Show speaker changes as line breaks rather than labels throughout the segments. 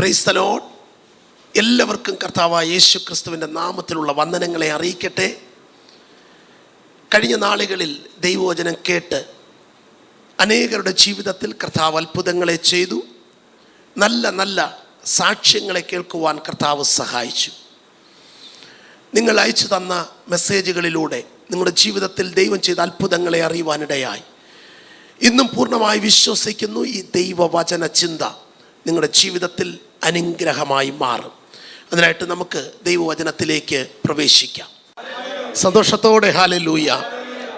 പ്രൈസ്തലോ എല്ലാവർക്കും കർത്താവായ യേശു ക്രിസ്തുവിന്റെ നാമത്തിലുള്ള വന്ദനങ്ങളെ അറിയിക്കട്ടെ. കഴിഞ്ഞ നാളുകളിൽ ദൈവവചനം കേട്ട് അനേകരുടെ ജീവിതത്തിൽ കർത്താവ് അത്ഭുതങ്ങളെ ചെയ്തു. നല്ല നല്ല സാക്ഷ്യങ്ങളെ കേൾക്കുവാൻ കർത്താവ് സഹായിച്ചു. നിങ്ങൾ അയച്ചു തന്ന മെസ്സേജുകളിലൂടെ നിങ്ങളുടെ ജീവിതത്തിൽ ദൈവം ചെയ്ത അത്ഭുതങ്ങളെ അറിയുവാനിടയായി. ഇന്നും പൂർണമായി വിശ്വസിക്കുന്നു ഈ ദൈവവചന ചിന്ത നിങ്ങളുടെ ജീവിതത്തിൽ അനുഗ്രഹമായി മാറും. അതിനായിട്ട് നമുക്ക് ദൈവവചനത്തിലേക്ക് പ്രവേശിക്കാം. സന്തോഷത്തോടെ ഹാലലൂയ.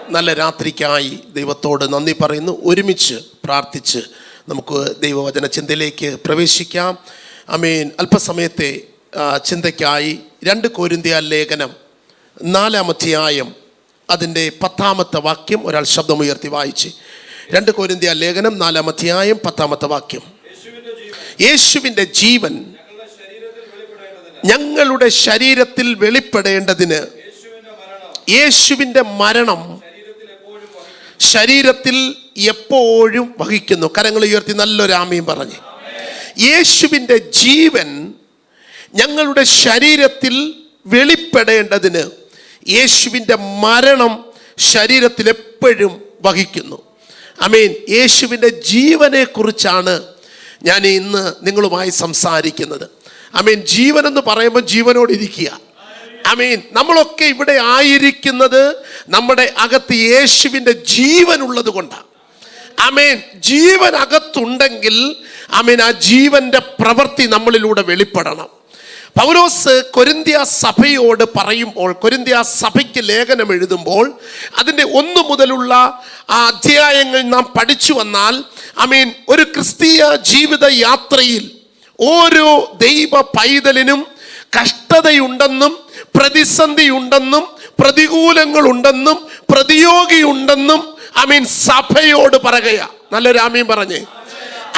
നല്ല രാത്രിക്കായി ദൈവത്തോട് നന്ദി പറയുന്നു. ഒരുമിച്ച് പ്രാർത്ഥിച്ച് നമുക്ക് ദൈവവചന ചിന്തയിലേക്ക് പ്രവേശിക്കാം. അമീൻ. അല്പസമയത്തെ ചിന്തയ്ക്കായി രണ്ട് കോരിന്തിയ ലേഖനം നാലാമധ്യായം അതിന്റെ പത്താമത്തെ വാക്യം ഒരാൾ ശബ്ദമുയർത്തി വായിച്ച്. രണ്ട് കോരിന്തിയ ലേഖനം നാലാമധ്യായം പത്താമത്തെ വാക്യം. യേശുവിന്റെ ജീവൻ ഞങ്ങളുടെ ശരീരത്തിൽ വെളിപ്പെടേണ്ടതിന് യേശുവിന്റെ മരണം ശരീരത്തിൽ എപ്പോഴും വഹിക്കുന്നു. കരങ്ങൾ ഉയർത്തി നല്ലൊരു ആമയും പറഞ്ഞ്. യേശുവിന്റെ ജീവൻ ഞങ്ങളുടെ ശരീരത്തിൽ വെളിപ്പെടേണ്ടതിന് യേശുവിന്റെ മരണം ശരീരത്തിൽ എപ്പോഴും വഹിക്കുന്നു. അമീൻ യേശുവിന്റെ ജീവനെ കുറിച്ചാണ് ഞാൻ ഇന്ന് നിങ്ങളുമായി സംസാരിക്കുന്നത്. ഐ മീൻ ജീവൻ എന്ന് പറയുമ്പോൾ ജീവനോട് ഇരിക്കുക ഐ മീൻ നമ്മളൊക്കെ ഇവിടെ ആയിരിക്കുന്നത് നമ്മുടെ അകത്ത് യേശുവിന്റെ ജീവൻ ഉള്ളത് കൊണ്ടാണ് അമേൻ ജീവൻ അകത്തുണ്ടെങ്കിൽ അമീൻ ആ ജീവന്റെ പ്രവൃത്തി നമ്മളിലൂടെ വെളിപ്പെടണം. പൗലോസ് കൊരിന്ത്യ സഭയോട് പറയുമ്പോൾ കൊരിന്ത്യ സഭയ്ക്ക് ലേഖനം എഴുതുമ്പോൾ അതിന്റെ ഒന്ന് മുതലുള്ള ആ അധ്യായങ്ങൾ നാം പഠിച്ചു വന്നാൽ ഐ മീൻ ഒരു ക്രിസ്തീയ ജീവിത യാത്രയിൽ ഓരോ ദൈവ പൈതലിനും കഷ്ടതയുണ്ടെന്നും പ്രതിസന്ധിയുണ്ടെന്നും പ്രതികൂലങ്ങളുണ്ടെന്നും പ്രതിയോഗിയുണ്ടെന്നും മീൻ സഭയോട് പറയുക നല്ലൊരു ആമീൻ പറഞ്ഞേ.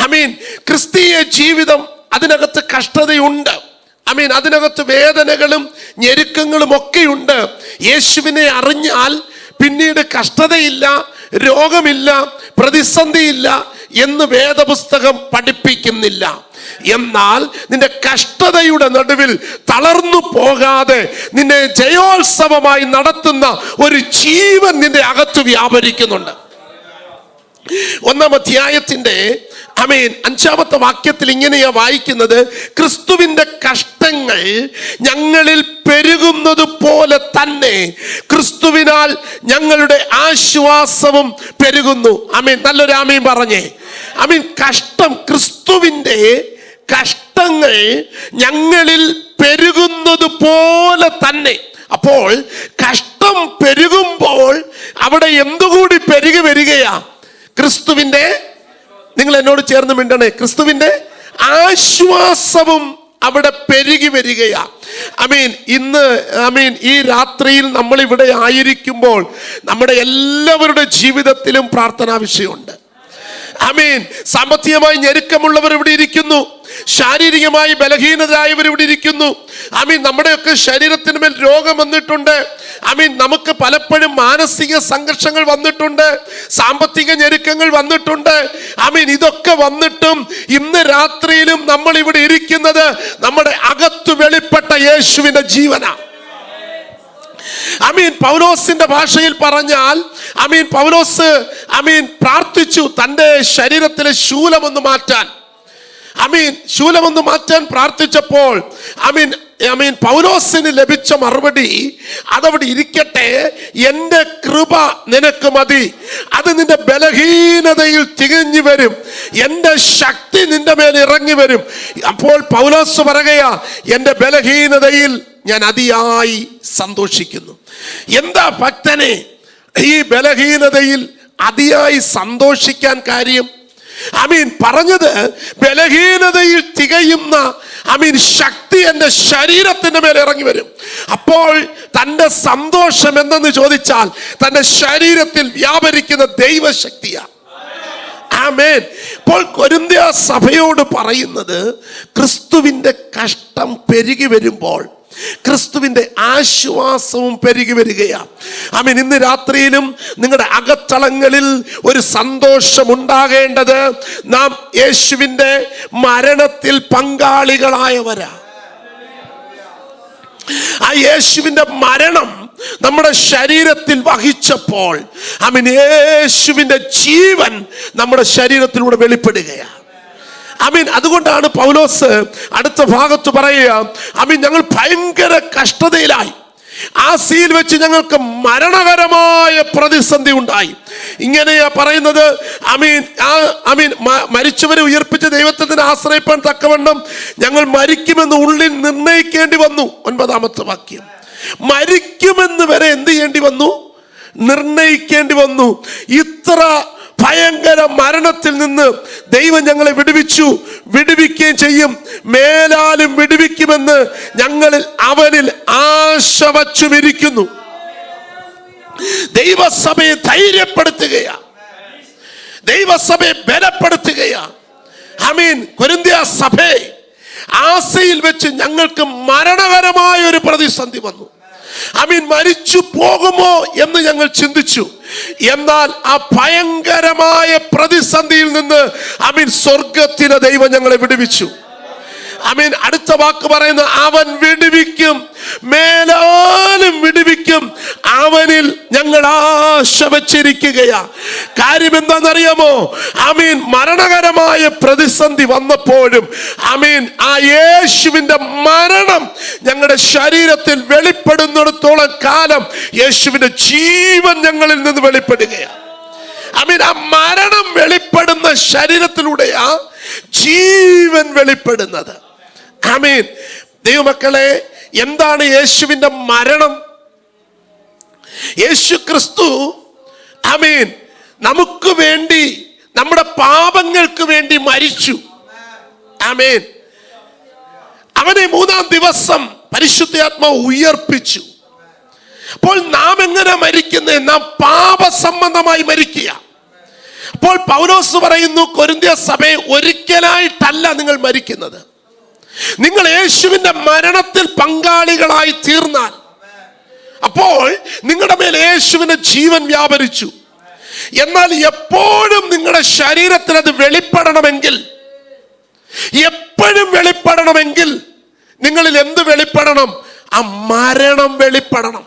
ഐ മീൻ ക്രിസ്തീയ ജീവിതം അതിനകത്ത് കഷ്ടതയുണ്ട്. അമീൻ അതിനകത്ത് വേദനകളും ഞെരുക്കങ്ങളും ഒക്കെയുണ്ട്. യേശുവിനെ അറിഞ്ഞാൽ പിന്നീട് കഷ്ടതയില്ല രോഗമില്ല പ്രതിസന്ധിയില്ല എന്ന് വേദപുസ്തകം പഠിപ്പിക്കുന്നില്ല. എന്നാൽ നിന്റെ കഷ്ടതയുടെ നടുവിൽ തളർന്നു പോകാതെ നിന്നെ ജയോത്സവമായി നടത്തുന്ന ഒരു ജീവൻ നിന്റെ അകത്ത് വ്യാപരിക്കുന്നുണ്ട്. ഒന്നാം അധ്യായത്തിന്റെ അമേൻ അഞ്ചാമത്തെ വാക്യത്തിൽ ഇങ്ങനെയാ വായിക്കുന്നത്. ക്രിസ്തുവിന്റെ കഷ്ടങ്ങൾ ഞങ്ങളിൽ പെരുകുന്നത് പോലെ തന്നെ ക്രിസ്തുവിനാൽ ഞങ്ങളുടെ ആശ്വാസവും പെരുകുന്നു. അമീൻ നല്ലൊരു ആമീൻ പറഞ്ഞേ. അമീൻ കഷ്ടം ക്രിസ്തുവിന്റെ കഷ്ടങ്ങൾ ഞങ്ങളിൽ പെരുകുന്നത് പോലെ തന്നെ. അപ്പോൾ കഷ്ടം പെരുകുമ്പോൾ അവിടെ എന്തുകൂടി പെരുകി വരികയാ? ക്രിസ്തുവിന്റെ നിങ്ങൾ എന്നോട് ചേർന്ന് മിണ്ടണേ. ക്രിസ്തുവിന്റെ ആശ്വാസവും അവിടെ പെരുകി വരികയാ. ഐ മീൻ ഇന്ന് ഐ മീൻ ഈ രാത്രിയിൽ നമ്മൾ ഇവിടെ ആയിരിക്കുമ്പോൾ നമ്മുടെ എല്ലാവരുടെ ജീവിതത്തിലും പ്രാർത്ഥനാ വിഷയമുണ്ട്. ഐ മീൻ സാമ്പത്തികമായി ഞെരുക്കമുള്ളവർ ഇവിടെ ഇരിക്കുന്നു. ശാരീരികമായി ബലഹീനരായവർ ഇവിടെ ഇരിക്കുന്നു. അമീൻ നമ്മുടെയൊക്കെ ശരീരത്തിന് മേൽ രോഗം വന്നിട്ടുണ്ട്. അമീൻ നമുക്ക് പലപ്പോഴും മാനസിക സംഘർഷങ്ങൾ വന്നിട്ടുണ്ട്. സാമ്പത്തിക ഞെരുക്കങ്ങൾ വന്നിട്ടുണ്ട്. അമീൻ ഇതൊക്കെ വന്നിട്ടും ഇന്ന് രാത്രിയിലും നമ്മൾ ഇവിടെ ഇരിക്കുന്നത് നമ്മുടെ അകത്തു വെളിപ്പെട്ട യേശുവിന്റെ ജീവന. അമീൻ പൗലോസിന്റെ ഭാഷയിൽ പറഞ്ഞാൽ അമീൻ പൗലോസ് അമീൻ പ്രാർത്ഥിച്ചു തന്റെ ശരീരത്തിലെ ശൂലമൊന്ന് മാറ്റാൻ. അമീൻ ശൂലമൊന്ന് മാറ്റാൻ പ്രാർത്ഥിച്ചപ്പോൾ അമീൻ മീൻ പൗലോസിന് ലഭിച്ച മറുപടി അതവിടെ ഇരിക്കട്ടെ എന്റെ കൃപ നിനക്ക് മതി. അത് നിന്റെ ബലഹീനതയിൽ തികഞ്ഞു വരും. എന്റെ ശക്തി നിന്റെ മേൽ ഇറങ്ങി വരും. അപ്പോൾ പൗലോസ് പറയുകയാ എന്റെ ബലഹീനതയിൽ ഞാൻ അതിയായി സന്തോഷിക്കുന്നു. എന്താ ഭക്തനെ ഈ ബലഹീനതയിൽ അതിയായി സന്തോഷിക്കാൻ കാര്യം? അമീൻ പറഞ്ഞത് ബലഹീനതയിൽ തികയുന്ന അമീൻ ശക്തി എന്റെ ശരീരത്തിന്റെ മേലെ ഇറങ്ങി വരും. അപ്പോൾ തന്റെ സന്തോഷം എന്തെന്ന് ചോദിച്ചാൽ തന്റെ ശരീരത്തിൽ വ്യാപരിക്കുന്ന ദൈവശക്തിയാണ്. കൊരിന്ത്യ സഭയോട് പറയുന്നത് ക്രിസ്തുവിന്റെ കഷ്ടം പെരുകി വരുമ്പോൾ ക്രിസ്തുവിന്റെ ആശ്വാസവും പെരുകി വരികയാണ്. ആമീൻ ഇന്ന് രാത്രിയിലും നിങ്ങളുടെ അകത്തളങ്ങളിൽ ഒരു സന്തോഷം ഉണ്ടാകേണ്ടത് നാം യേശുവിന്റെ മരണത്തിൽ പങ്കാളികളായവരാ. ആ യേശുവിന്റെ മരണം നമ്മുടെ ശരീരത്തിൽ വഹിച്ചപ്പോൾ അമീൻ യേശുവിന്റെ ജീവൻ നമ്മുടെ ശരീരത്തിലൂടെ വെളിപ്പെടുകയാണ്. അമീൻ അതുകൊണ്ടാണ് പൗലോസ് അടുത്ത ഭാഗത്ത് പറയുക അമീൻ ഞങ്ങൾ ഭയങ്കര കഷ്ടതയിലായി. ആ സീൽ വെച്ച് ഞങ്ങൾക്ക് മരണകരമായ പ്രതിസന്ധി ഉണ്ടായി. ഇങ്ങനെയാ പറയുന്നത് അമീൻ ആ അമീൻ മരിച്ചവരെ ഉയർപ്പിച്ച ദൈവത്തിന് ആശ്രയിപ്പാൻ തക്കവണ്ണം ഞങ്ങൾ മരിക്കുമെന്ന് ഉള്ളിൽ നിർണയിക്കേണ്ടി വന്നു. ഒൻപതാമത്തെ വാക്യം. മരിക്കുമെന്ന് വരെ എന്ത് ചെയ്യേണ്ടി വന്നു? നിർണയിക്കേണ്ടി വന്നു. ഇത്ര ഭയങ്കര മരണത്തിൽ നിന്ന് ദൈവം ഞങ്ങളെ വിടുവിച്ചു. വിടുവിക്കുകയും ചെയ്യും. മേലാലും വിടുവിക്കുമെന്ന് ഞങ്ങളിൽ അവനിൽ ആശ വച്ചുമിരിക്കുന്നു. ദൈവസഭയെ ധൈര്യപ്പെടുത്തുകയാ ദൈവസഭയെ ബലപ്പെടുത്തുകയാ അമീൻ കൊരിന്ത്യ സഭയെ ആസയിൽ വെച്ച് ഞങ്ങൾക്ക് മരണകരമായ ഒരു പ്രതിസന്ധി വന്നു. അമീൻ മരിച്ചു പോകുമോ എന്ന് ഞങ്ങൾ ചിന്തിച്ചു. എന്നാൽ ആ ഭയങ്കരമായ പ്രതിസന്ധിയിൽ നിന്ന് അമീൻ സ്വർഗത്തിന് ദൈവം ഞങ്ങളെ വിടുവിച്ചു. അമീൻ അടുത്ത വാക്ക് പറയുന്ന അവൻ വിടുവിക്കും മേലാലും വിടുവിക്കും അവനിൽ ഞങ്ങൾ ആശ വച്ചിരിക്കുകയാ. കാര്യം എന്താണെന്നറിയാമോ? അമീൻ മരണകരമായ പ്രതിസന്ധി വന്നപ്പോഴും അമീൻ ആ യേശുവിന്റെ മരണം ഞങ്ങളുടെ ശരീരത്തിൽ വെളിപ്പെടുന്നിടത്തോളം കാലം യേശുവിന്റെ ജീവൻ ഞങ്ങളിൽ നിന്ന് വെളിപ്പെടുകയാണ് അമീൻ ആ മരണം വെളിപ്പെടുന്ന ശരീരത്തിലൂടെയാ ജീവൻ വെളിപ്പെടുന്നത്. അമീൻ ദൈവമക്കളെ എന്താണ് യേശുവിന്റെ മരണം? യേശു ക്രിസ്തു ആമീൻ നമുക്ക് വേണ്ടി നമ്മുടെ പാപങ്ങൾക്ക് വേണ്ടി മരിച്ചു. ആമേൻ. അവനെ മൂന്നാം ദിവസം പരിശുദ്ധാത്മാവ് ഉയർപ്പിച്ചു. അപ്പോൾ നാം എങ്ങനെ മരിക്കുന്നത് നാം പാപസംബന്ധമായി മരിക്കുക. അപ്പോൾ പൗലോസ് പറയുന്നു കൊരിന്ത്യ സഭയെ ഒരിക്കലായിട്ടല്ല നിങ്ങൾ മരിക്കുന്നത്. നിങ്ങൾ യേശുവിന്റെ മരണത്തിൽ പങ്കാളികളായി തീർന്നാൽ. അപ്പോൾ നിങ്ങളുടെ മേൽ യേശുവിന്റെ ജീവൻ വ്യാപരിച്ചു. എന്നാൽ എപ്പോഴും നിങ്ങളുടെ ശരീരത്തിൽ അത് വെളിപ്പെടണമെങ്കിൽ എപ്പോഴും വെളിപ്പെടണമെങ്കിൽ നിങ്ങളിൽ എന്ത് വെളിപ്പെടണം? ആ മരണം വെളിപ്പെടണം.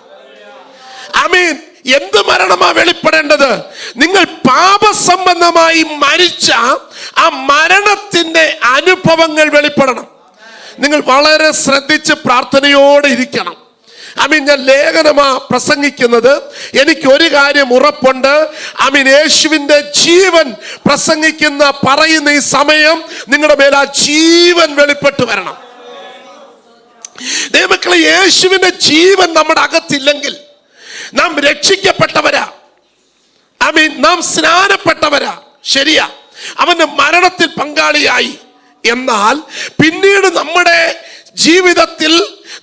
അമീൻ എന്ത് മരണമാ വെളിപ്പെടേണ്ടത്? നിങ്ങൾ പാപസംബന്ധമായി മരിച്ച ആ മരണത്തിന്റെ അനുഭവങ്ങൾ വെളിപ്പെടണം. നിങ്ങൾ വളരെ ശ്രദ്ധിച്ച് പ്രാർത്ഥനയോടെ ഇരിക്കണം. അമീൻ ഞാൻ ലേഖനമാ പ്രസംഗിക്കുന്നത്. എനിക്ക് ഒരു കാര്യം ഉറപ്പുണ്ട്. അമീൻ യേശുവിന്റെ ജീവൻ പ്രസംഗിക്കുന്ന പറയുന്ന ഈ സമയം നിങ്ങളുടെ മേലാ ജീവൻ വെളിപ്പെട്ട് വരണം. ദൈവക്കളെ യേശുവിന്റെ ജീവൻ നമ്മുടെ അകത്തില്ലെങ്കിൽ നാം രക്ഷിക്കപ്പെട്ടവരാ. ഐ മീൻ നാം സ്നാനപ്പെട്ടവരാ. ശരിയാ. അവന്റെ മരണത്തിൽ പങ്കാളിയായി. എന്നാൽ പിന്നീട് നമ്മുടെ ജീവിതത്തിൽ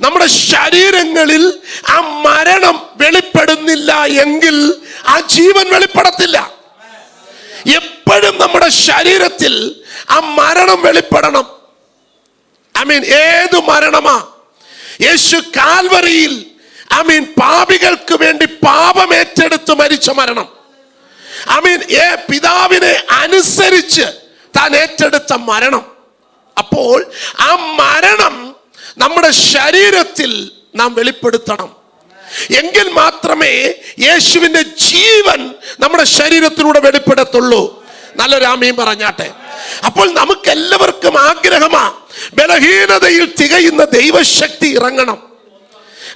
നമ്മുടെ ശരീരങ്ങളിൽ ആ മരണം വെളിപ്പെടുന്നില്ല എങ്കിൽ ആ ജീവൻ വെളിപ്പെടത്തില്ല. എപ്പോഴും നമ്മുടെ ശരീരത്തിൽ ആ മരണം വെളിപ്പെടണം. ഐ മീൻ ഏത് മരണമാ? യേശു കാൽവറിയിൽ ഐ മീൻ പാപികൾക്ക് വേണ്ടി പാപം ഏറ്റെടുത്ത് മരിച്ച മരണം. ഐ മീൻ ഏ പിതാവിനെ അനുസരിച്ച് താൻ ഏറ്റെടുത്ത മരണം. അപ്പോൾ ആ മരണം നമ്മുടെ ശരീരത്തിൽ നാം വെളിപ്പെടുത്തണം. എങ്കിൽ മാത്രമേ യേശുവിന്റെ ജീവൻ നമ്മുടെ ശരീരത്തിലൂടെ വെളിപ്പെടത്തുള്ളൂ. നല്ലൊരാമയും പറഞ്ഞാട്ടെ. അപ്പോൾ നമുക്ക് എല്ലാവർക്കും ആഗ്രഹമാ ബലഹീനതയിൽ തികയുന്ന ദൈവശക്തി ഇറങ്ങണം.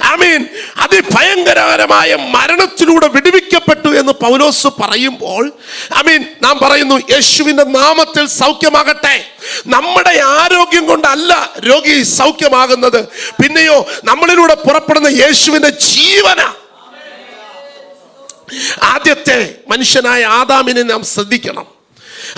ആമീൻ. അതിഭയങ്കരകരമായ മരണത്തിലൂടെ വിടുവിക്കപ്പെട്ടു എന്ന് പൗലോസ് പറയുമ്പോൾ ആമീൻ നാം പറയുന്നു യേശുവിന്റെ നാമത്തിൽ സൗഖ്യമാകട്ടെ. നമ്മുടെ ആരോഗ്യം കൊണ്ടല്ല രോഗി സൗഖ്യമാകുന്നത്. പിന്നെയോ നമ്മളിലൂടെ പുറപ്പെടുന്ന യേശുവിന്റെ ജീവന. ആദ്യത്തെ മനുഷ്യനായ ആദാമിനെ നാം ശ്രദ്ധിക്കണം.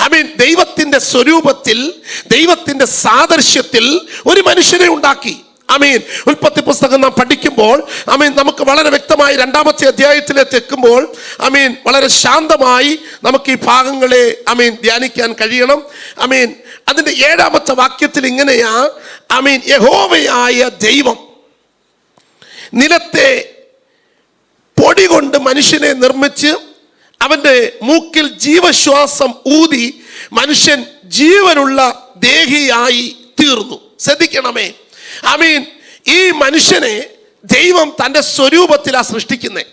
ഐ മീൻ ദൈവത്തിന്റെ സ്വരൂപത്തിൽ ദൈവത്തിന്റെ സാദൃശ്യത്തിൽ ഒരു മനുഷ്യനെ ഉണ്ടാക്കി. അമീൻ ഉൽപ്പത്തി പുസ്തകം നാം പഠിക്കുമ്പോൾ അമീൻ നമുക്ക് വളരെ വ്യക്തമായി രണ്ടാമത്തെ അധ്യായത്തിലേക്ക് എത്തുമ്പോൾ അമീൻ വളരെ ശാന്തമായി നമുക്ക് ഈ ഭാഗങ്ങളെ അമീൻ ധ്യാനിക്കാൻ കഴിയണം. അമീൻ അതിന്റെ ഏഴാമത്തെ വാക്യത്തിൽ ഇങ്ങനെയാ അമീൻ യഹോവയായ ദൈവം നിലത്തെ പൊടി കൊണ്ട് മനുഷ്യനെ നിർമ്മിച്ച് അവന്റെ മൂക്കിൽ ജീവശ്വാസം ഊതി മനുഷ്യൻ ജീവനുള്ള ദേഹിയായി തീർന്നു. ശ്രദ്ധിക്കണമേ. ഐ മീൻ ഈ മനുഷ്യനെ ദൈവം തന്റെ സ്വരൂപത്തിലാണ് സൃഷ്ടിക്കുന്നത്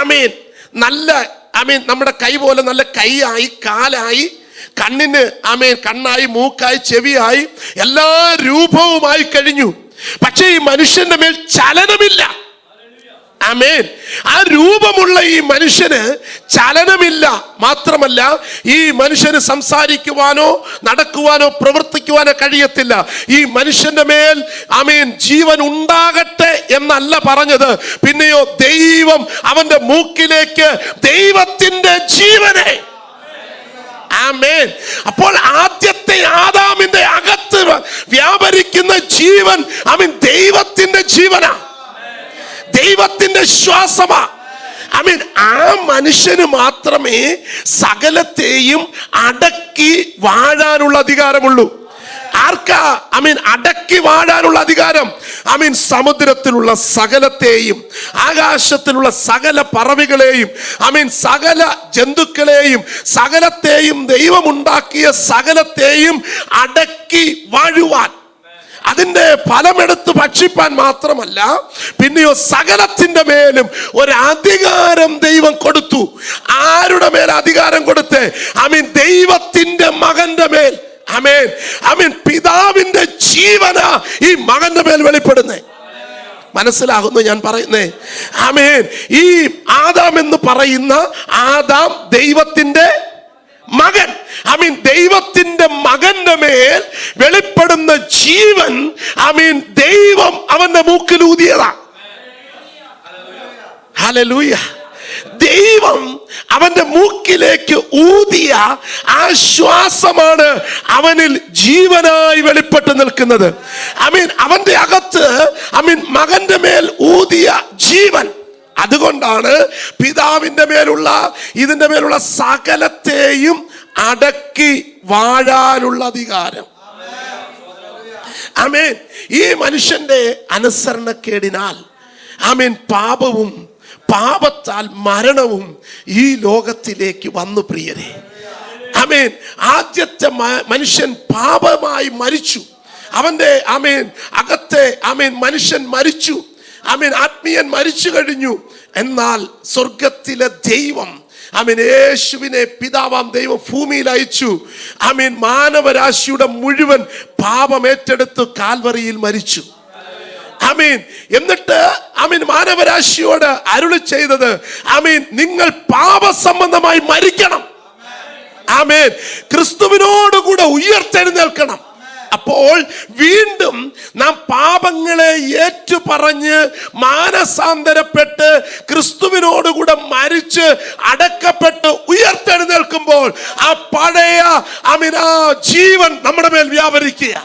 ഐ മീൻ നല്ല ഐ മീൻ നമ്മുടെ കൈ പോലെ നല്ല കൈയായി കാലായി കണ്ണിന് ഐ മീൻ കണ്ണായി മൂക്കായി ചെവിയായി എല്ലാ രൂപവുമായി കഴിഞ്ഞു. പക്ഷേ ഈ മനുഷ്യന്റെ മേൽ ചലനമില്ല. ആമേൻ. ആ രൂപമുള്ള ഈ മനുഷ്യന് ചലനമില്ല. മാത്രമല്ല ഈ മനുഷ്യന് സംസാരിക്കുവാനോ നടക്കുവാനോ പ്രവർത്തിക്കുവാനോ കഴിയത്തില്ല. ഈ മനുഷ്യന്റെ മേൽ ആമേൻ ജീവൻ ഉണ്ടാകട്ടെ എന്നല്ല പറഞ്ഞത്. പിന്നെയോ ദൈവം അവന്റെ മൂക്കിലേക്ക് ദൈവത്തിന്റെ ജീവനെ. ആമേൻ. അപ്പോൾ ആദ്യത്തെ ആദാമിന്റെ അകത്ത് വ്യാപരിക്കുന്ന ജീവൻ അമീൻ ദൈവത്തിന്റെ ജീവനാ. ദൈവത്തിന്റെ ശ്വാസമാ ഐ മീൻ ആ മനുഷ്യന് മാത്രമേ സകലത്തെയും അടക്കി വാഴാനുള്ള അധികാരമുള്ളൂ. ആർക്കാ? ഐ മീൻ അടക്കി വാഴാനുള്ള അധികാരം. ഐ മീൻ സമുദ്രത്തിലുള്ള സകലത്തെയും ആകാശത്തിലുള്ള സകല പറവികളെയും ഐ മീൻ സകല ജന്തുക്കളെയും സകലത്തെയും ദൈവമുണ്ടാക്കിയ സകലത്തെയും അടക്കി വാഴുവാൻ അതിന്റെ ഫലമെടുത്ത് ഭക്ഷിപ്പാൻ മാത്രമല്ല പിന്നെയോ സകലത്തിന്റെ മേലും ഒരു അധികാരം ദൈവം കൊടുത്തു. ആരുടെ മേൽ അധികാരം കൊടുത്ത്? ഐ മീൻ ദൈവത്തിന്റെ മകന്റെ മേൽ. അമേൻ അമീൻ പിതാവിന്റെ ജീവന ഈ മകന്റെ മേൽ വെളിപ്പെടുന്നേ. മനസ്സിലാകുന്നു ഞാൻ പറയുന്നേ. ആമേൻ ഈ ആദാം എന്ന് പറയുന്ന ആദാം ദൈവത്തിന്റെ മകൻ ഐ മീൻ ദൈവത്തിന്റെ മകന്റെ മേൽ വെളിപ്പെടുന്ന ജീവൻ ഐ മീൻ ദൈവം അവന്റെ മൂക്കിൽ ഊതിയതാ. ഹല്ലേലൂയ ദൈവം അവന്റെ മൂക്കിലേക്ക് ഊതിയ ആശ്വാസമാണ് ശ്വാസമാണ് അവനിൽ ജീവനായി വെളിപ്പെട്ട് നിൽക്കുന്നത്. ഐ മീൻ അവന്റെ അകത്ത് ഐ മീൻ മകന്റെ മേൽ ഊതിയ ജീവൻ. അതുകൊണ്ടാണ് പിതാവിന്റെ മേലുള്ള ഇതിന്റെ മേലുള്ള സകലത്തെയും അടക്കി വാഴാനുള്ള അധികാരം. ആമേൻ. ഈ മനുഷ്യന്റെ അനുസരണക്കേടിനാൽ ആമേൻ പാപവും പാപത്താൽ മരണവും ഈ ലോകത്തിലേക്ക് വന്നു പ്രിയരെ. ആമേൻ. ആദ്യത്തെ മനുഷ്യൻ പാപമായി മരിച്ചു. അവന്റെ ആമേൻ അകത്തെ ആമേൻ മനുഷ്യൻ മരിച്ചു. ആമേൻ ആത്മീയൻ മരിച്ചു കഴിഞ്ഞു. എന്നാൽ സ്വർഗത്തിലെ ദൈവം ആമീൻ യേശുവിനെ പിതാവാം ദൈവം ഭൂമിയിൽ അയച്ചു. ആമീൻ മാനവരാശിയുടെ മുഴുവൻ പാപം ഏറ്റെടുത്ത് കാൽവറിയിൽ മരിച്ചു. ആമീൻ എന്നിട്ട് ആമീൻ മാനവരാശിയോട് അരുളി ചെയ്തത് ആമീൻ നിങ്ങൾ പാപസംബന്ധമായി മരിക്കണം. ആമേൻ ക്രിസ്തുവിനോടുകൂടെ ഉയർത്തെഴുന്നേൽക്കണം. അപ്പോൾ വീണ്ടും നാം പാപങ്ങളെ ഏറ്റുപറഞ്ഞ് മാനസാന്തരപ്പെട്ട് ക്രിസ്തുവിനോടുകൂടെ മരിച്ച് അടക്കപ്പെട്ട് ഉയർത്തെഴുന്നേൽക്കുമ്പോൾ ആ പഴയ അമിന ജീവൻ നമ്മുടെ മേൽ വ്യാപരിക്കുക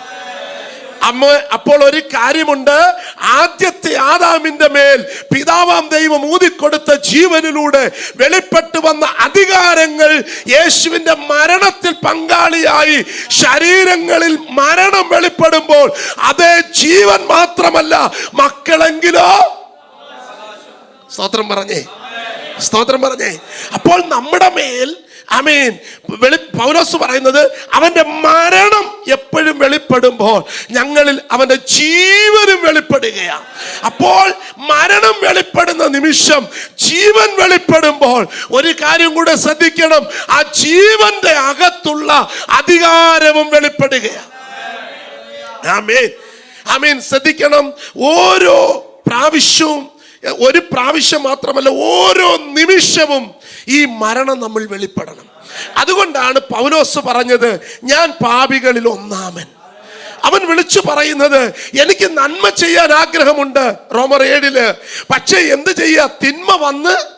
അമ്മ അപ്പോൾ ഒരു കാര്യമുണ്ട്. ആദ്യത്തെ ആദാമിന്റെ മേൽ പിതാവാം ദൈവം ഊതിക്കൊടുത്ത ജീവനിലൂടെ വെളിപ്പെട്ടു വന്ന അധികാരങ്ങൾ യേശുവിന്റെ മരണത്തിൽ പങ്കാളിയായി ശരീരങ്ങളിൽ മരണം വെളിപ്പെടുമ്പോൾ അതേ ജീവൻ മാത്രമല്ല മക്കളെങ്കിലോ? സ്തോത്രം പറഞ്ഞേ. സ്തോത്രം പറഞ്ഞേ. അപ്പോൾ നമ്മുടെ മേൽ അമീൻ വെളി പൗലോസ് പറയുന്നത് അവന്റെ മരണം എപ്പോഴും വെളിപ്പെടുമ്പോൾ ഞങ്ങളിൽ അവന്റെ ജീവനും വെളിപ്പെടുകയാണ്. അപ്പോൾ മരണം വെളിപ്പെടുന്ന നിമിഷം ജീവൻ വെളിപ്പെടുമ്പോൾ ഒരു കാര്യം കൂടെ ശ്രദ്ധിക്കണം. ആ ജീവന്റെ അകത്തുള്ള അധികാരവും വെളിപ്പെടുകയാണ്. ആമേൻ. ആമേൻ. ശ്രദ്ധിക്കണം. ഓരോ പ്രാവശ്യവും ഒരു പ്രാവശ്യം മാത്രമല്ല ഓരോ നിമിഷവും ഈ മരണം നമ്മൾ വെളിപ്പെടണം. അതുകൊണ്ടാണ് പൗലോസ് പറഞ്ഞത് ഞാൻ പാപികളിൽ ഒന്നാമൻ. അവൻ വിളിച്ചു പറയുന്നത് എനിക്ക് നന്മ ചെയ്യാൻ ആഗ്രഹമുണ്ട്. റോമർ ഏഴിൽ പക്ഷേ എന്ത് ചെയ്യാ? തിന്മ വന്ന്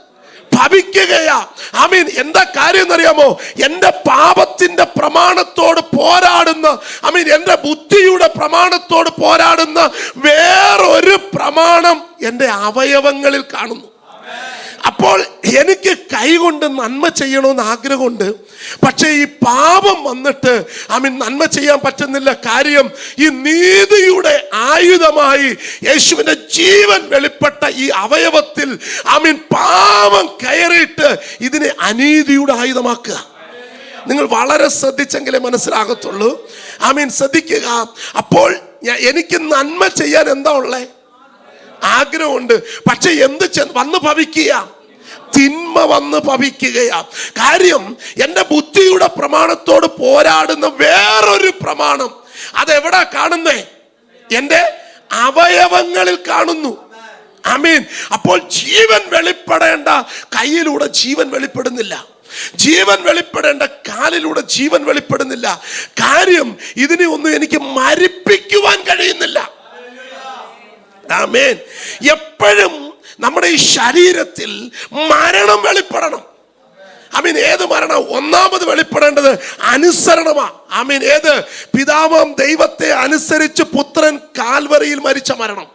ഭവിക്കുകയാ. ആമീൻ. എന്താ കാര്യം എന്നറിയാമോ? എന്റെ പാപത്തിന്റെ പ്രമാണത്തോട് പോരാടുന്ന ആമീൻ എന്റെ ബുദ്ധിയുടെ പ്രമാണത്തോട് പോരാടുന്ന വേറൊരു പ്രമാണം എന്റെ അവയവങ്ങളിൽ കാണുന്നു. അപ്പോൾ എനിക്ക് കൈകൊണ്ട് നന്മ ചെയ്യണമെന്ന് ആഗ്രഹമുണ്ട്. പക്ഷേ ഈ പാപം വന്നിട്ട് ആമീൻ നന്മ ചെയ്യാൻ പറ്റുന്നില്ല കാര്യം ഈ നീതിയുടെ ആയുധമായി യേശുവിന്റെ ജീവൻ വെളിപ്പെട്ട ഈ അവയവത്തിൽ ആമീൻ പാപം കയറിയിട്ട് ഇതിനെ അനീതിയുടെ ആയുധമാക്കുക. നിങ്ങൾ വളരെ ശ്രദ്ധിച്ചെങ്കിലേ മനസ്സിലാകത്തുള്ളൂ. ആമീൻ ശ്രദ്ധിക്കുക. അപ്പോൾ എനിക്ക് നന്മ ചെയ്യാൻ എന്താ ഉള്ളേ? ആഗ്രഹമുണ്ട്. പക്ഷെ എന്ത് വന്ന് ഭവിക്കുക? തിന്മ വന്ന് ഭവിക്കുകയാ. കാര്യം എന്റെ ബുദ്ധിയുടെ പ്രമാണത്തോട് പോരാടുന്ന വേറൊരു പ്രമാണം. അതെവിടാ കാണുന്നേ? എന്റെ അവയവങ്ങളിൽ കാണുന്നു. അമീൻ അപ്പോൾ ജീവൻ വെളിപ്പെടേണ്ട കയ്യിലൂടെ ജീവൻ വെളിപ്പെടുന്നില്ല. ജീവൻ വെളിപ്പെടേണ്ട കാലിലൂടെ ജീവൻ വെളിപ്പെടുന്നില്ല. കാര്യം ഇതിനെ ഒന്നും എനിക്ക് മരിപ്പിക്കുവാൻ കഴിയുന്നില്ല. ആമേൻ. എപ്പോഴും നമ്മുടെ ഈ ശരീരത്തിൽ മരണം വെളിപ്പെടണം. അമീൻ ഏത് മരണം? ഒന്നാമത് വെളിപ്പെടേണ്ടത് അനുസരണമാ. അമീൻ ഏത്? പിതാവാം ദൈവത്തെ അനുസരിച്ച് പുത്രൻ കാൽവറിയിൽ മരിച്ച മരണം.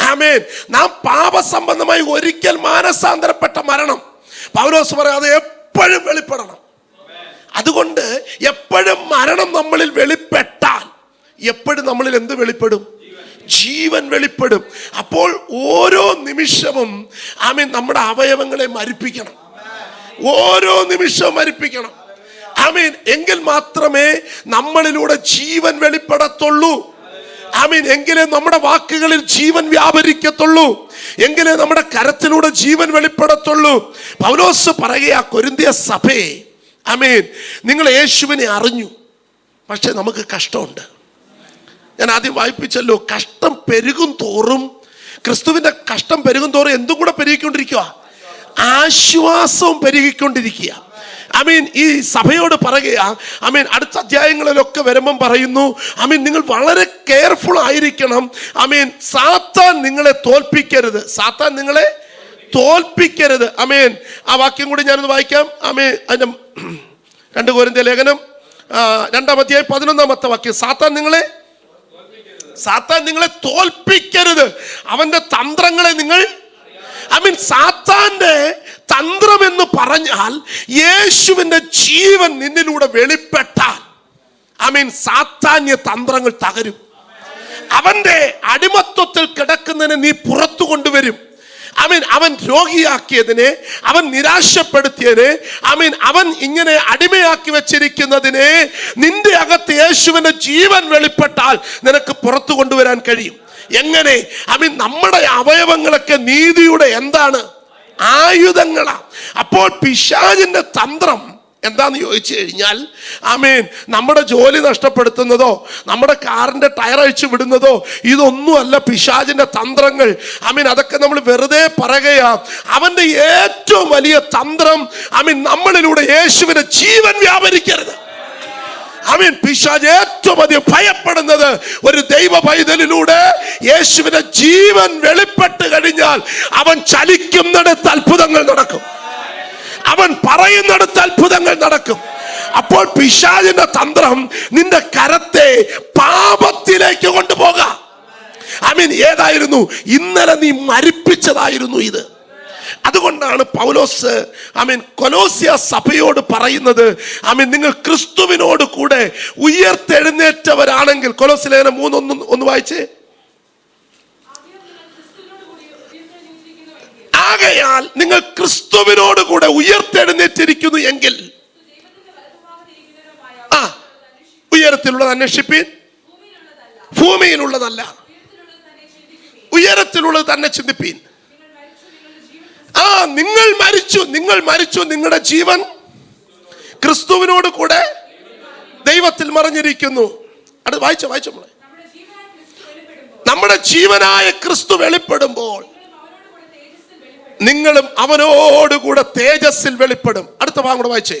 ആമേൻ. നാം പാപസംബന്ധമായി ഒരിക്കൽ മാനസാന്തരപ്പെട്ട മരണം. പൗലോസ് അത് എപ്പോഴും വെളിപ്പെടണം. അതുകൊണ്ട് എപ്പോഴും മരണം നമ്മളിൽ വെളിപ്പെട്ടാൽ എപ്പോഴും നമ്മളിൽ എന്ത് വെളിപ്പെടും? ജീവൻ വെളിപ്പെടും. അപ്പോൾ ഓരോ നിമിഷവും ആമീൻ നമ്മുടെ അവയവങ്ങളെ മരിപ്പിക്കണം. ഓരോ നിമിഷവും മരിപ്പിക്കണം. ആമീൻ എങ്കിൽ മാത്രമേ നമ്മളിലൂടെ ജീവൻ വെളിപ്പെടത്തുള്ളൂ. ആമീൻ എങ്കിലേ നമ്മുടെ വാക്കുകളിൽ ജീവൻ വ്യാപരിക്കത്തുള്ളൂ. എങ്കിലേ നമ്മുടെ കരത്തിലൂടെ ജീവൻ വെളിപ്പെടത്തുള്ളൂ. പൗലോസ് പറയുക കൊരിന്തിയ സഭയെ ആമീൻ നിങ്ങൾ യേശുവിനെ അറിഞ്ഞു. പക്ഷെ നമുക്ക് കഷ്ടമുണ്ട്. ഞാൻ ആദ്യം വായിപ്പിച്ചല്ലോ കഷ്ടം പെരുകും തോറും ക്രിസ്തുവിന്റെ കഷ്ടം പെരുകും തോറും എന്തും കൂടെ പെരുകിക്കൊണ്ടിരിക്കുക ആശ്വാസവും പെരുകിക്കൊണ്ടിരിക്കുക ഐ മീൻ ഈ സഭയോട് പറയുക ഐ മീൻ അടുത്ത അധ്യായങ്ങളിലൊക്കെ വരുമ്പം പറയുന്നു ഐ മീൻ നിങ്ങൾ വളരെ കെയർഫുൾ ആയിരിക്കണം. ഐ മീൻ സാത്താൻ നിങ്ങളെ തോൽപ്പിക്കരുത്. സാത്താൻ നിങ്ങളെ തോൽപ്പിക്കരുത്. അമേൻ ആ വാക്യം കൂടി ഞാനൊന്ന് വായിക്കാം. അമേ അതിന്റെ രണ്ട് കോരിന്ത്യ ലേഖനം ആ, രണ്ടാം അധ്യായം പതിനൊന്നാമത്തെ വാക്യം. സാത്താൻ നിങ്ങളെ സാത്താൻ നിങ്ങളെ തോൽപ്പിക്കരുത്. അവന്റെ തന്ത്രങ്ങളെ നിങ്ങൾ ഐ മീൻ സാത്താന്റെ തന്ത്രം എന്ന് പറഞ്ഞാൽ യേശുവിന്റെ ജീവൻ നിന്നിലൂടെ വെളിപ്പെട്ടാൽ ഐ മീൻ സാത്താന്യ തന്ത്രങ്ങൾ തകരും. അവന്റെ അടിമത്വത്തിൽ കിടക്കുന്നതിനെ നീ പുറത്തു കൊണ്ടുവരും. അവൻ അവൻ രോഗിയാക്കിയതിനെ അവൻ നിരാശപ്പെടുത്തിയതിനെ അവൻ അവൻ ഇങ്ങനെ അടിമയാക്കി വെച്ചിരിക്കുന്നതിനെ നിന്റെ അകത്ത് യേശുവിന്റെ ജീവൻ വെളിപ്പെട്ടാൽ നിനക്ക് പുറത്തു കൊണ്ടുവരാൻ കഴിയും. എങ്ങനെ? അവൻ നമ്മുടെ അവയവങ്ങളൊക്കെ നീതിയുടെ എന്താണ്? ആയുധങ്ങളാണ് അപ്പോൾ പിശാജിന്റെ തന്ത്രം എന്താന്ന് ചോദിച്ചു കഴിഞ്ഞാൽ ആമേൻ നമ്മുടെ ജോലി നഷ്ടപ്പെടുത്തുന്നതോ നമ്മുടെ കാറിന്റെ ടയർ അഴിച്ചു വിടുന്നതോ ഇതൊന്നുമല്ല പിശാചിന്റെ തന്ത്രങ്ങൾ. ആമീൻ അതൊക്കെ നമ്മൾ വെറുതെ പറയുകയാ. അവന്റെ ഏറ്റവും വലിയ തന്ത്രം ആമീൻ നമ്മളിലൂടെ യേശുവിനെ ജീവൻ വ്യാപരിക്കരുത്. അവൻ പിശാജ് ഏറ്റവും അധികം ഭയപ്പെടുന്നത് ഒരു ദൈവ പൈതലിലൂടെ യേശുവിന്റെ ജീവൻ വെളിപ്പെട്ട് കഴിഞ്ഞാൽ അവൻ ചലിക്കുന്നിടത്ത് അത്ഭുതങ്ങൾ നടക്കും. അവൻ പറയുന്നിടത്ത് അത്ഭുതങ്ങൾ നടക്കും. അപ്പോൾ പിശാജിന്റെ തന്ത്രം നിന്റെ കരത്തെ പാപത്തിലേക്ക് കൊണ്ടുപോകാം. ഐ മീൻ ഏതായിരുന്നു? ഇന്നലെ നീ മരിപ്പിച്ചതായിരുന്നു ഇത്. അതുകൊണ്ടാണ് പൗലോസ് ഐ മീൻ കൊലോസിയ സഭയോട് പറയുന്നത് ഐ മീൻ നിങ്ങൾ ക്രിസ്തുവിനോട് കൂടെ ഉയർത്തെഴുന്നേറ്റവരാണെങ്കിൽ കൊലോസിലേനെ മൂന്നൊന്നും ഒന്ന് വായിച്ചേ. ആകയാൽ നിങ്ങൾ ക്രിസ്തുവിനോട് കൂടെ ഉയർത്തെഴുന്നേറ്റിരിക്കുന്നു എങ്കിൽ. ആ ഉയരത്തിലുള്ളത് അന്വേഷിപ്പീൻ. ഭൂമിയിലുള്ളതല്ല. ഉയരത്തിലുള്ളത് തന്നെ ചിന്തിപ്പീൻ. ആ നിങ്ങൾ മരിച്ചു നിങ്ങൾ മരിച്ചു നിങ്ങളുടെ ജീവൻ ക്രിസ്തുവിനോട് കൂടെ ദൈവത്തിൽ മറിഞ്ഞിരിക്കുന്നു. അത് വായിച്ചോ വായിച്ചോ നമ്മളെ നമ്മുടെ ജീവനായ ക്രിസ്തു വെളിപ്പെടുമ്പോൾ നിങ്ങളും അവനോടുകൂടെ തേജസ്സിൽ വെളിപ്പെടും. അടുത്ത ഭാഗം കൂടെ വായിച്ചേ.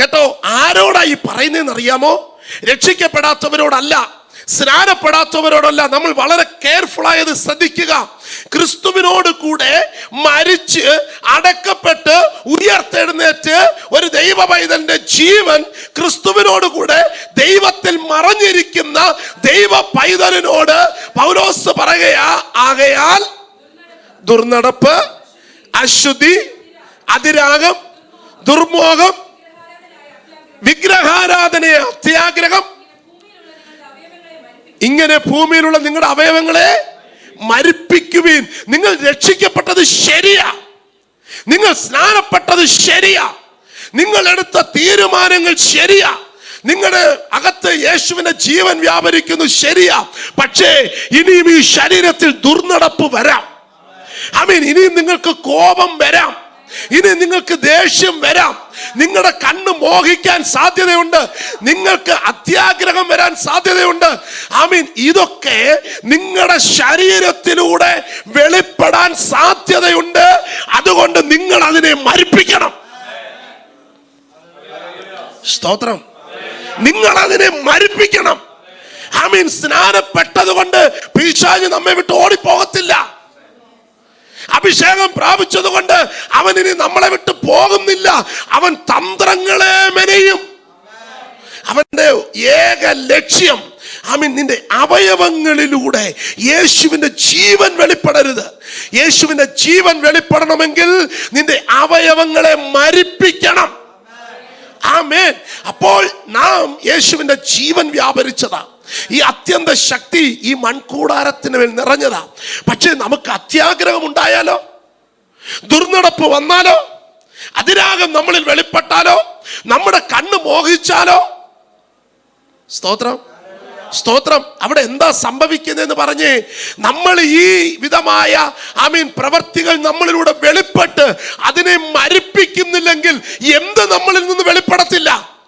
കേട്ടോ ആരോടാ ഈ പറയുന്നതെന്ന് അറിയാമോ? രക്ഷിക്കപ്പെടാത്തവരോടല്ല സ്നാനപ്പെടാത്തവരോടല്ല നമ്മൾ വളരെ കെയർഫുൾ ആയത് ശ്രദ്ധിക്കുക. ക്രിസ്തുവിനോട് കൂടെ മരിച്ച് അടക്കപ്പെട്ട് ഉയർത്തെഴുന്നേറ്റ് ഒരു ദൈവ പൈതലിന്റെ ജീവൻ ക്രിസ്തുവിനോട് കൂടെ ദൈവത്തിൽ മറഞ്ഞിരിക്കുന്ന ദൈവ പൈതലിനോട് പൗലോസ് പറയുകയാ ആകയാൽ ദുർനടപ്പ് അശുദ്ധി അതിരാഗം ദുർമോഹം വിഗ്രഹാരാധനയെ അത്യാഗ്രഹം. ഇങ്ങനെ ഭൂമിയിലുള്ള നിങ്ങളുടെ അവയവങ്ങളെ മരിപ്പിക്കുവീൻ. നിങ്ങൾ രക്ഷിക്കപ്പെട്ടത് ശരിയാ. നിങ്ങൾ സ്നാനപ്പെട്ടത് ശരിയാ. നിങ്ങൾ എടുത്ത തീരുമാനങ്ങൾ ശരിയാ. നിങ്ങളുടെ അകത്ത് യേശുവിന്റെ ജീവൻ വ്യാപരിക്കുന്നു ശരിയാ. പക്ഷേ ഇനിയും ഈ ശരീരത്തിൽ ദുർനടപ്പ് വരാം. ഐ മീൻ ഇനിയും നിങ്ങൾക്ക് കോപം വരാം. ഇനി നിങ്ങൾക്ക് ദേഷ്യം വരാം. നിങ്ങളുടെ കണ്ണ് മോഹിക്കാൻ സാധ്യതയുണ്ട്. നിങ്ങൾക്ക് അത്യാഗ്രഹം വരാൻ സാധ്യതയുണ്ട്. ഐ മീൻ ഇതൊക്കെ നിങ്ങളുടെ ശരീരത്തിലൂടെ വെളിപ്പെടാൻ സാധ്യതയുണ്ട്. അതുകൊണ്ട് നിങ്ങൾ അതിനെ മരിപ്പിക്കണം. സ്തോത്രം. നിങ്ങൾ അതിനെ മരിപ്പിക്കണം. ഐ മീൻ സ്നാനപ്പെട്ടത് കൊണ്ട് പിശാജ് നമ്മെ വിട്ട് ഓടിപ്പോകത്തില്ല. അഭിഷേകം പ്രാപിച്ചത് കൊണ്ട് അവൻ ഇനി നമ്മളെ വിട്ട് പോകുന്നില്ല. അവൻ തന്ത്രങ്ങളെ മെനയും. അവന്റെ ഏക ലക്ഷ്യം ആമീൻ നിന്റെ അവയവങ്ങളിലൂടെ യേശുവിന്റെ ജീവൻ വെളിപ്പെടരുത്. യേശുവിന്റെ ജീവൻ വെളിപ്പെടണമെങ്കിൽ നിന്റെ അവയവങ്ങളെ മരിപ്പിക്കണം. ആമേൻ. അപ്പോൾ നാം യേശുവിന്റെ ജീവൻ വ്യാപരിച്ചതാ. ഈ അത്യന്ത ശക്തി ഈ മൺകൂടാരത്തിന് മേൽ നിറഞ്ഞതാ. പക്ഷേ നമുക്ക് അത്യാഗ്രഹം ഉണ്ടായാലോ? ദുർനടപ്പ് വന്നാലോ? അതിരാഗം നമ്മളിൽ വെളിപ്പെട്ടാലോ? നമ്മുടെ കണ്ണ് മോഹിച്ചാലോ? സ്തോത്രം. സ്തോത്രം. അവിടെ എന്താ സംഭവിക്കുന്നതെന്ന് പറഞ്ഞ് നമ്മൾ ഈ വിധമായ ഐ മീൻ പ്രവർത്തികൾ നമ്മളിലൂടെ വെളിപ്പെട്ട് അതിനെ മരിപ്പിക്കുന്നില്ലെങ്കിൽ എന്ത് നമ്മളിൽ നിന്ന് വെളിപ്പെടത്തില്ല?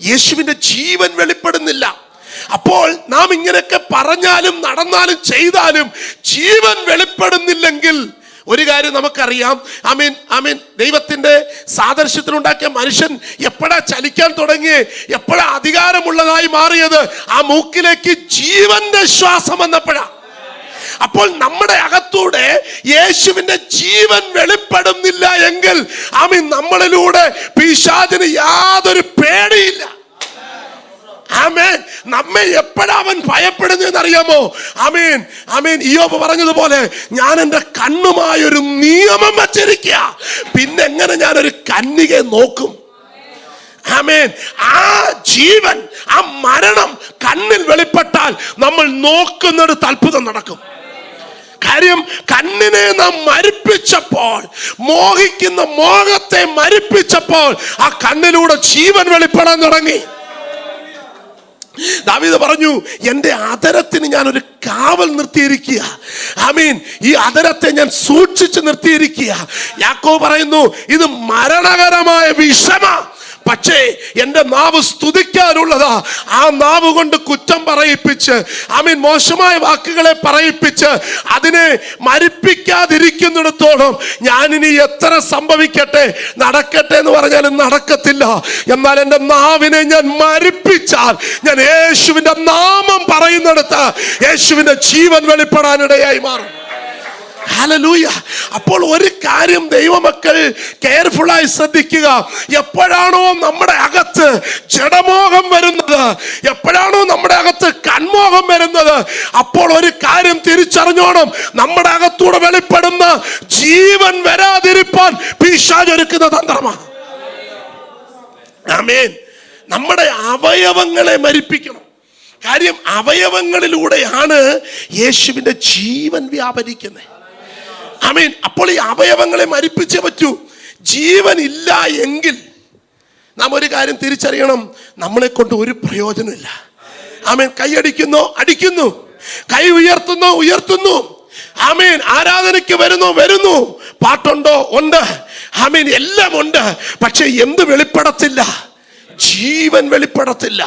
യേശുവിന്റെ ജീവൻ വെളിപ്പെടുന്നില്ല. അപ്പോൾ നാം ഇങ്ങനെയൊക്കെ പറഞ്ഞാലും നടന്നാലും ചെയ്താലും ജീവൻ വെളിപ്പെടുന്നില്ലെങ്കിൽ ഒരു കാര്യം നമുക്കറിയാം. ഐ മീൻ ഐ മീൻ ദൈവത്തിന്റെ സാദർശ്യത്തിനുണ്ടാക്കിയ മനുഷ്യൻ എപ്പോഴാ ചലിക്കാൻ തുടങ്ങി എപ്പോഴാ അധികാരമുള്ളതായി മാറിയത്? ആ മൂക്കിലേക്ക് ജീവന്റെ ശ്വാസം വന്നപ്പോഴാ. അപ്പോൾ നമ്മുടെ അകത്തൂടെ യേശുവിന്റെ ജീവൻ വെളിപ്പെടുന്നില്ല എങ്കിൽ ആമീൻ നമ്മളിലൂടെ പിശാചിന് യാതൊരു പേടിയില്ല. ആമേൻ. നമ്മെ എപ്പോഴാ അവൻ ഭയപ്പെടുന്നതെന്ന് അറിയാമോ ആമേൻ. ആമേൻ. ഇയോബ് പറഞ്ഞതുപോലെ ഞാൻ എന്റെ കണ്ണുമായൊരു നിയമം വച്ചിരിക്കുക പിന്നെ എങ്ങനെ ഞാൻ ഒരു കന്യകയെ നോക്കും. ആമേൻ. ആ ജീവൻ ആ മരണം കണ്ണിൽ വെളിപ്പെട്ടാൽ നമ്മൾ നോക്കുന്നിടത്ത് അത്ഭുതം നടക്കും. കാര്യം കണ്ണിനെ നാം മരിപ്പിച്ചപ്പോൾ മോഹിക്കുന്ന മോഹത്തെ മരിപ്പിച്ചപ്പോൾ ആ കണ്ണിലൂടെ ജീവൻ വെളിപ്പെടാൻ തുടങ്ങി. ദാവീദ് പറഞ്ഞു എന്റെ അതരത്തിന് ഞാൻ ഒരു കാവൽ നിർത്തിയിരിക്കുക. ആമീൻ. ഈ അതരത്തെ ഞാൻ സൂക്ഷിച്ചു നിർത്തിയിരിക്കുക. യാക്കോ പറയുന്നു ഇത് മരണകരമായ വിഷമ. പക്ഷേ എന്റെ നാവ് സ്തുതിക്കാനുള്ളതാ. ആ നാവ് കൊണ്ട് കുറ്റം പറയിപ്പിച്ച് ആമീൻ മോശമായ വാക്കുകളെ പറയിപ്പിച്ച് അതിനെ മരിപ്പിക്കാതിരിക്കുന്നിടത്തോളം ഞാൻ ഇനി എത്ര സംഭവിക്കട്ടെ നടക്കട്ടെ എന്ന് പറഞ്ഞാലും നടക്കത്തില്ല. എന്നാൽ എന്റെ നാവിനെ ഞാൻ മരിപ്പിച്ചാൽ ഞാൻ യേശുവിന്റെ നാമം പറയുന്നിടത്ത് യേശുവിന്റെ ജീവൻ വെളിപ്പെടാനിടയായി മാറും. ഹല്ലേലൂയ അപ്പോൾ ഒരു കാര്യം ദൈവമക്കൾ കെയർഫുള്ളായി ശ്രദ്ധിക്കുക. എപ്പോഴാണോ നമ്മുടെ അകത്ത് ജഡമോഹം വരുന്നത് എപ്പോഴാണോ നമ്മുടെ അകത്ത് കൺമോഹം വരുന്നത് അപ്പോൾ ഒരു കാര്യം തിരിച്ചറിഞ്ഞോണം. നമ്മുടെ അകത്തൂടെ വെളിപ്പെടുന്ന ജീവൻ വരാതിരിപ്പാൻ പിശാച് ഒരുക്കുന്ന തന്ത്രമാണ്. നമ്മുടെ അവയവങ്ങളെ മരിപ്പിക്കണം. കാര്യം അവയവങ്ങളിലൂടെയാണ് യേശുവിന്റെ ജീവൻ വ്യാപരിക്കുന്നത്. ആമീൻ. അപ്പോൾ ഈ അവയവങ്ങളെ മരിപ്പിച്ചേ പറ്റൂ. ജീവൻ ഇല്ല എങ്കിൽ നാം ഒരു കാര്യം തിരിച്ചറിയണം. നമ്മളെ കൊണ്ട് ഒരു പ്രയോജനമില്ല ആമേൻ. കൈയടിക്കുന്നു അടിക്കുന്നു. കൈ ഉയർത്തുന്നു ഉയർത്തുന്നു. ആമേൻ. ആരാധനയ്ക്ക് വരുന്നു വരുന്നു. പാട്ടുണ്ടോ? ഉണ്ട്. ആമേൻ. എല്ലാം ഉണ്ട്. പക്ഷെ എന്ത് വെളിപ്പെടത്തില്ല? ജീവൻ വെളിപ്പെടത്തില്ല.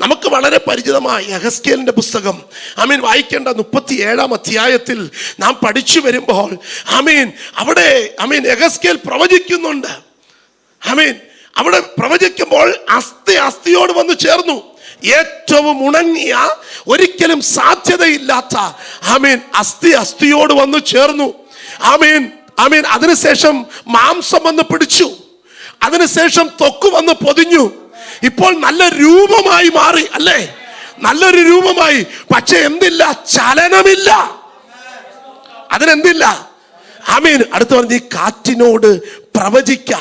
നമുക്ക് വളരെ പരിചിതമായ യഹസ്കേലിന്റെ പുസ്തകം. ആമീൻ വായിക്കേണ്ട മുപ്പത്തി ഏഴാം അധ്യായത്തിൽ നാം പഠിച്ചു വരുമ്പോൾ ആമീൻ അവിടെ ആമീൻ യഹസ്കേൽ പ്രവചിക്കുന്നുണ്ട്. ആമീൻ അവിടെ പ്രവചിക്കുമ്പോൾ അസ്ഥി അസ്ഥിയോട് വന്ന് ചേർന്നു. ഏറ്റവും ഉണങ്ങിയ ഒരിക്കലും സാധ്യതയില്ലാത്ത ആമീൻ അസ്ഥി അസ്ഥിയോട് വന്നു ചേർന്നു. ആമീൻ ആമീൻ അതിനുശേഷം മാംസം വന്ന് പിടിച്ചു. അതിനുശേഷം തൊക്ക് വന്ന് പൊതിഞ്ഞു. ഇപ്പോൾ നല്ല രൂപമായി മാറി അല്ലേ? നല്ലൊരു രൂപമായി. പക്ഷെ എന്തില്ല? ചലനമില്ല. അതിനെന്തില്ല? ആമീൻ. അടുത്ത് പറഞ്ഞ് ഈ കാറ്റിനോട് പ്രവചിക്ക.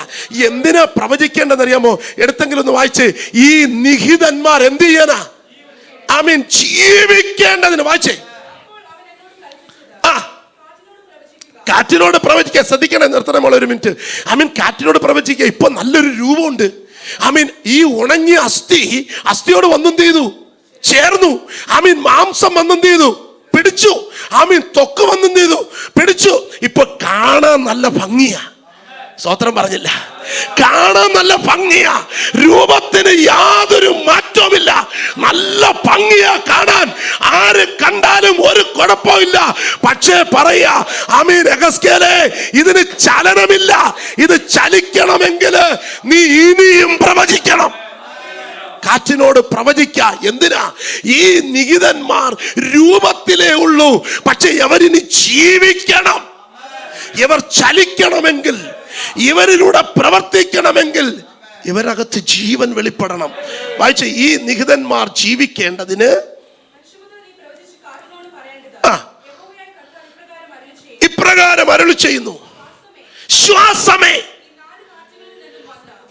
എന്തിനാ പ്രവചിക്കേണ്ടതെന്നറിയാമോ? എടുത്തെങ്കിലും ഒന്ന് വായിച്ച്. ഈ നിഹിതന്മാർ എന്ത് ചെയ്യാനാ ആമീൻ ജീവിക്കേണ്ടതിന് വായിച്ചേ. ആ. കാറ്റിനോട് പ്രവചിക്കുക ശ്രദ്ധിക്കണേ നിർത്തണം ഒരു മിനിറ്റ്. ഐ മീൻ കാറ്റിനോട് പ്രവചിക്കുക ഇപ്പൊ നല്ലൊരു രൂപമുണ്ട്. ഐ മീൻ ഈ ഉണങ്ങിയ അസ്ഥി അസ്ഥിയോട് വന്നെന്ത് ചെയ്തു? ചേർന്നു. ഐ മീൻ മാംസം വന്നെന്ത് ചെയ്തു? പിടിച്ചു. ഐ മീൻ തൊക്ക് വന്നെന്ത് ചെയ്തു? പിടിച്ചു. ഇപ്പൊ കാണാൻ നല്ല ഭംഗിയാ. സ്വത്രം പറഞ്ഞില്ല. കാണാൻ നല്ല ഭംഗിയാ. രൂപത്തിന് യാതൊരു മാറ്റവുമില്ല. നല്ല ഭംഗിയാ കാണാൻ. ആര് കണ്ടാലും ഒരു കുഴപ്പമില്ല പക്ഷേ പറയാ അമീൻ എഗസ്കേലെ ഇതിന് ചലനമില്ല. ഇത് ചലിക്കണമെങ്കിൽ നീ ഇനിയും പ്രവചിക്കണം. കാറ്റിനോട് പ്രവചിക്ക. എന്തിനാ? ഈ നികിതന്മാർ രൂപത്തിലേ ഉള്ളൂ. പക്ഷെ അവരിനി ജീവിക്കണം. ഇവർ ചലിക്കണമെങ്കിൽ ഇവരിലൂടെ പ്രവർത്തിക്കണമെങ്കിൽ ഇവരകത്ത് ജീവൻ വെളിപ്പെടണം. വായിച്ച ഈ നിഹിതന്മാർ ജീവിക്കേണ്ടതിന്
ഇപ്രകാരം അരുളി ചെയ്യുന്നു.
ശ്വാസമേ.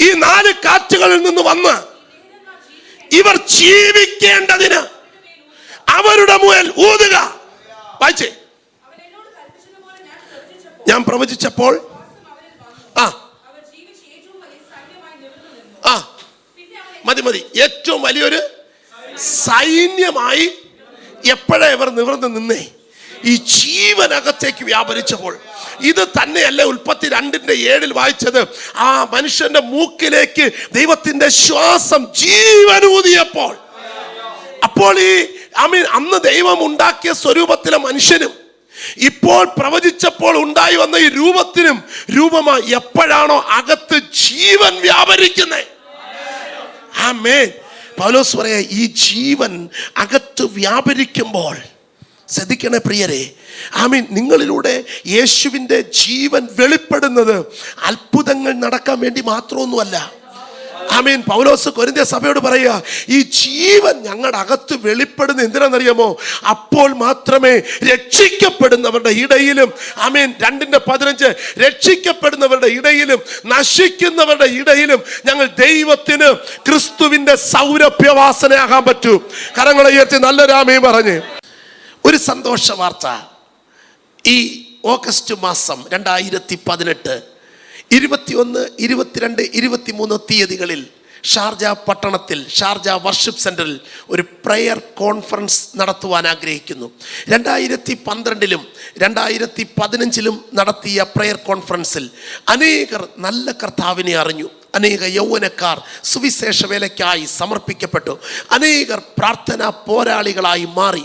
ഈ നാല് കാറ്റുകളിൽ നിന്ന് വന്ന
ഇവർ ജീവിക്കേണ്ടതിന് അവരുടെ മുയൽ ഊതുക. വായിച്ചേ
ഞാൻ പ്രവചിച്ചപ്പോൾ
ആ ആ മതി മതി. ഏറ്റവും വലിയൊരു സൈന്യമായി എപ്പോഴാ ഇവർ നിവർന്ന് നിന്നേ? ഈ ജീവനകത്തേക്ക് വ്യാപരിച്ചപ്പോൾ. ഇത് തന്നെയല്ല ഉൽപ്പത്തി രണ്ടിന്റെ ഏഴിൽ വായിച്ചത്. ആ മനുഷ്യന്റെ മൂക്കിലേക്ക് ദൈവത്തിന്റെ ശ്വാസം ജീവനൂതിയപ്പോൾ. അപ്പോൾ ഈ ഐ മീൻ അന്ന് ദൈവം ഉണ്ടാക്കിയ സ്വരൂപത്തിലെ മനുഷ്യനും ഇപ്പോൾ പ്രവചിച്ചപ്പോൾ ഉണ്ടായി വന്ന ഈ രൂപത്തിനും രൂപമായി എപ്പോഴാണോ അകത്ത് ജീവൻ വ്യാപരിക്കുന്നത് ആമേൻ. പൗലോസ് പറയാ ഈ ജീവൻ അകത്ത് വ്യാപരിക്കുമ്പോൾ ശ്രദ്ധിക്കണേ പ്രിയരെ ആമീൻ നിങ്ങളിലൂടെ യേശുവിന്റെ ജീവൻ വെളിപ്പെടുന്നത് അത്ഭുതങ്ങൾ നടക്കാൻ വേണ്ടി മാത്രമൊന്നുമല്ല. ആമീൻ. പൗലോസ് കൊരിന്ത്യ സഭയോട് പറയുക ഈ ജീവൻ ഞങ്ങളുടെ അകത്ത് വെളിപ്പെടുന്ന എന്തിനാണെന്നറിയാമോ? അപ്പോൾ മാത്രമേ രക്ഷിക്കപ്പെടുന്നവരുടെ ഇടയിലും ആമീൻ രണ്ടിന്റെ പതിനഞ്ച് രക്ഷിക്കപ്പെടുന്നവരുടെ ഇടയിലും നശിക്കുന്നവരുടെ ഇടയിലും ഞങ്ങൾ ദൈവത്തിന് ക്രിസ്തുവിന്റെ സൗരഭ്യവാസനയാകാൻ പറ്റൂ. കരങ്ങളെ ഉയർത്തി നല്ലൊരു ആമയും പറഞ്ഞ്. ഒരു സന്തോഷ വാർത്ത. ഈ ഓഗസ്റ്റ് മാസം രണ്ടായിരത്തി പതിനെട്ട് ഇരുപത്തിയൊന്ന് ഇരുപത്തിരണ്ട് ഇരുപത്തിമൂന്ന് തീയതികളിൽ ഷാർജ പട്ടണത്തിൽ ഷാർജ വർഷിപ്പ് സെന്ററിൽ ഒരു പ്രെയർ കോൺഫറൻസ് നടത്തുവാൻ ആഗ്രഹിക്കുന്നു. രണ്ടായിരത്തി പന്ത്രണ്ടിലും രണ്ടായിരത്തി പതിനഞ്ചിലും നടത്തിയ പ്രെയർ കോൺഫറൻസിൽ അനേകർ നല്ല കർത്താവിനെ അറിഞ്ഞു. അനേക യൗവനക്കാർ സുവിശേഷ വേലയ്ക്കായി സമർപ്പിക്കപ്പെട്ടു. അനേകർ പ്രാർത്ഥനാ പോരാളികളായി മാറി.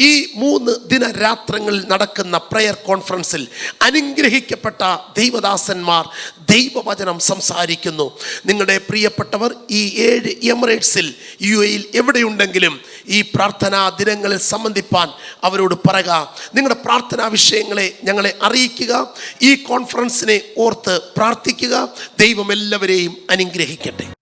ഈ മൂന്ന് ദിനരാത്രങ്ങളിൽ നടക്കുന്ന പ്രെയർ കോൺഫറൻസിൽ അനുഗ്രഹിക്കപ്പെട്ട ദൈവദാസന്മാർ ദൈവവചനം സംസാരിക്കുന്നു. നിങ്ങളുടെ പ്രിയപ്പെട്ടവർ ഈ ഏഴ് എമിറേറ്റ്സിൽ യു എയിൽ എവിടെയുണ്ടെങ്കിലും ഈ പ്രാർത്ഥനാ ദിനങ്ങളിൽ സംബന്ധിപ്പാൻ അവരോട് പറയുക. നിങ്ങളുടെ പ്രാർത്ഥനാ വിഷയങ്ങളെ ഞങ്ങളെ അറിയിക്കുക. ഈ കോൺഫറൻസിനെ ഓർത്ത് പ്രാർത്ഥിക്കുക. ദൈവം എല്ലാവരെയും അനുഗ്രഹിക്കട്ടെ.